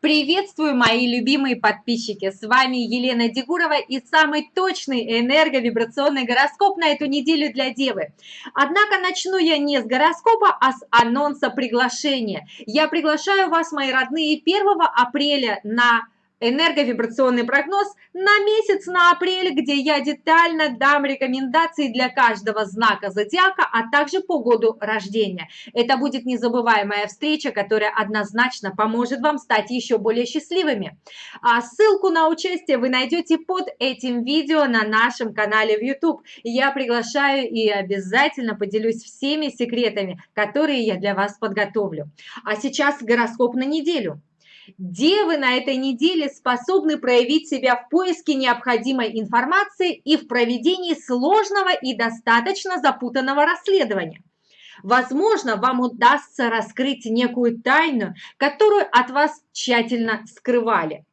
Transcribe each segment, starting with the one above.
Приветствую, мои любимые подписчики! С вами Елена Дегурова и самый точный энерговибрационный гороскоп на эту неделю для Девы. Однако начну я не с гороскопа, а с анонса приглашения. Я приглашаю вас, мои родные, 1 апреля на энерговибрационный прогноз на месяц, на апрель, где я детально дам рекомендации для каждого знака зодиака, а также по году рождения. Это будет незабываемая встреча, которая однозначно поможет вам стать еще более счастливыми. А ссылку на участие вы найдете под этим видео на нашем канале в YouTube. Я приглашаю и обязательно поделюсь всеми секретами, которые я для вас подготовлю. А сейчас гороскоп на неделю. Девы на этой неделе способны проявить себя в поиске необходимой информации и в проведении сложного и достаточно запутанного расследования. Возможно, вам удастся раскрыть некую тайну, которую от вас тщательно скрывали.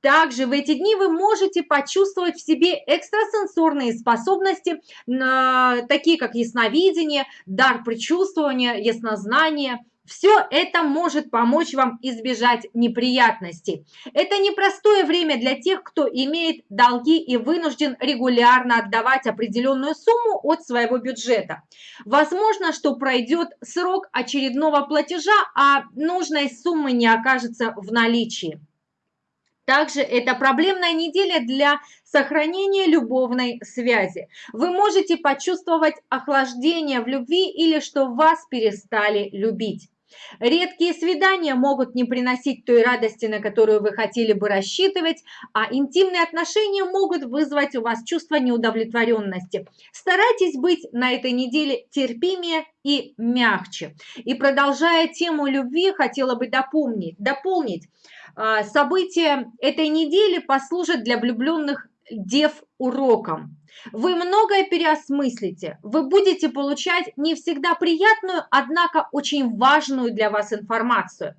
Также в эти дни вы можете почувствовать в себе экстрасенсорные способности, такие как ясновидение, дар предчувствования, яснознание – все это может помочь вам избежать неприятностей. Это непростое время для тех, кто имеет долги и вынужден регулярно отдавать определенную сумму от своего бюджета. Возможно, что пройдет срок очередного платежа, а нужной суммы не окажется в наличии. Также это проблемная неделя для сохранения любовной связи. Вы можете почувствовать охлаждение в любви или что вас перестали любить. Редкие свидания могут не приносить той радости, на которую вы хотели бы рассчитывать, а интимные отношения могут вызвать у вас чувство неудовлетворенности. Старайтесь быть на этой неделе терпимее и мягче. И продолжая тему любви, хотела бы дополнить, дополнить а, события этой недели послужат для влюбленных дев уроком. Вы многое переосмыслите, вы будете получать не всегда приятную, однако очень важную для вас информацию.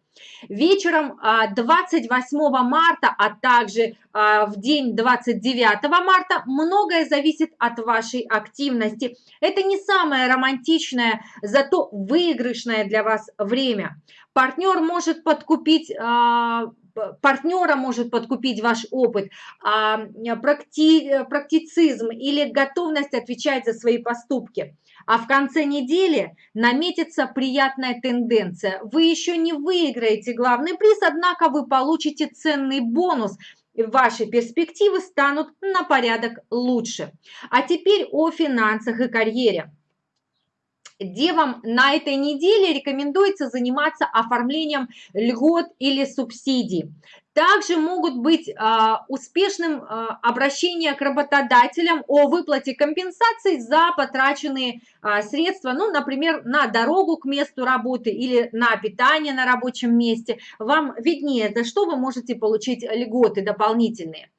Вечером 28 а, марта, а также а, в день 29 марта многое зависит от вашей активности. Это не самое романтичное, зато выигрышное для вас время. Партнер может подкупить а, партнера может подкупить ваш опыт, практи, практицизм или готовность отвечать за свои поступки. А в конце недели наметится приятная тенденция. Вы еще не выиграете главный приз, однако вы получите ценный бонус – ваши перспективы станут на порядок лучше. А теперь о финансах и карьере. Девам на этой неделе рекомендуется заниматься оформлением льгот или субсидий. Также могут быть а, успешным а, обращение к работодателям о выплате компенсаций за потраченные а, средства, ну, например, на дорогу к месту работы или на питание на рабочем месте. Вам виднее, за что вы можете получить льготы дополнительные.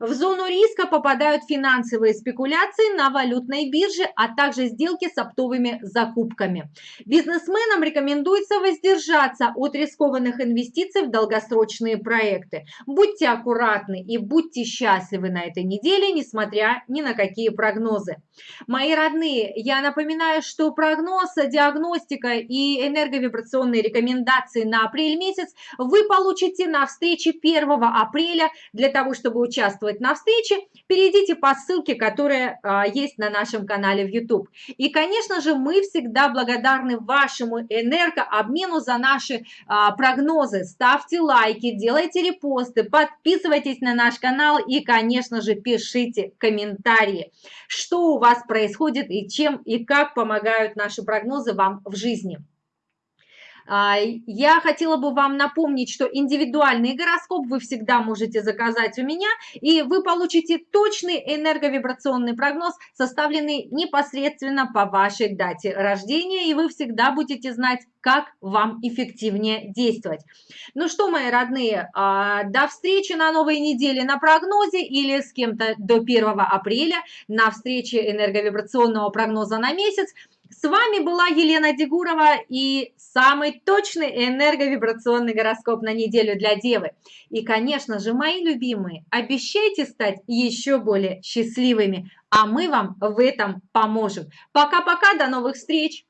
В зону риска попадают финансовые спекуляции на валютной бирже, а также сделки с оптовыми закупками. Бизнесменам рекомендуется воздержаться от рискованных инвестиций в долгосрочные проекты. Будьте аккуратны и будьте счастливы на этой неделе, несмотря ни на какие прогнозы. Мои родные, я напоминаю, что прогноз, диагностика и энерговибрационные рекомендации на апрель месяц вы получите на встрече 1 апреля для того, чтобы участвовать участвовать на встрече, перейдите по ссылке, которая а, есть на нашем канале в YouTube. И, конечно же, мы всегда благодарны вашему энергообмену за наши а, прогнозы. Ставьте лайки, делайте репосты, подписывайтесь на наш канал и, конечно же, пишите комментарии, что у вас происходит и чем и как помогают наши прогнозы вам в жизни. А, я хотела бы вам напомнить, что индивидуальный гороскоп вы всегда можете заказать у меня, и вы получите точный энерговибрационный прогноз, составленный непосредственно по вашей дате рождения, и вы всегда будете знать, как вам эффективнее действовать. Ну что, мои родные, а, до встречи на новой неделе на прогнозе или с кем-то до 1 апреля на встрече энерговибрационного прогноза на месяц. С вами была Елена Дегурова и самый точный энерговибрационный гороскоп на неделю для Девы. И, конечно же, мои любимые, обещайте стать еще более счастливыми, а мы вам в этом поможем. Пока-пока, до новых встреч!